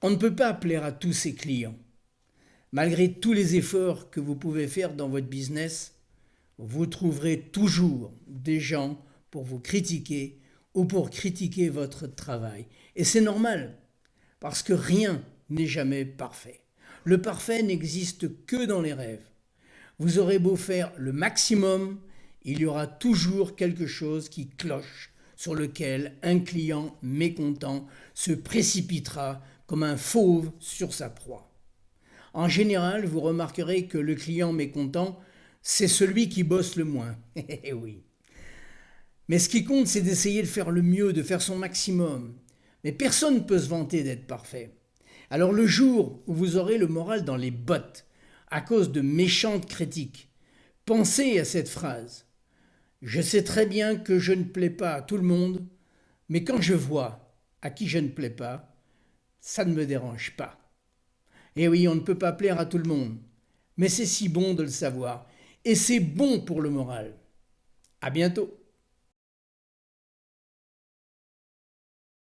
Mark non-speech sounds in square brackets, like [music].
On ne peut pas plaire à tous ses clients. Malgré tous les efforts que vous pouvez faire dans votre business, vous trouverez toujours des gens pour vous critiquer ou pour critiquer votre travail. Et c'est normal, parce que rien n'est jamais parfait. Le parfait n'existe que dans les rêves. Vous aurez beau faire le maximum, il y aura toujours quelque chose qui cloche sur lequel un client mécontent se précipitera comme un fauve sur sa proie. En général, vous remarquerez que le client mécontent, c'est celui qui bosse le moins. [laughs] Eh oui. Mais ce qui compte, c'est d'essayer de faire le mieux, de faire son maximum. Mais personne ne peut se vanter d'être parfait. Alors le jour où vous aurez le moral dans les bottes, à cause de méchantes critiques, pensez à cette phrase. Je sais très bien que je ne plais pas à tout le monde, mais quand je vois à qui je ne plais pas, ça ne me dérange pas. Et oui, on ne peut pas plaire à tout le monde, mais c'est si bon de le savoir, et c'est bon pour le moral. À bientôt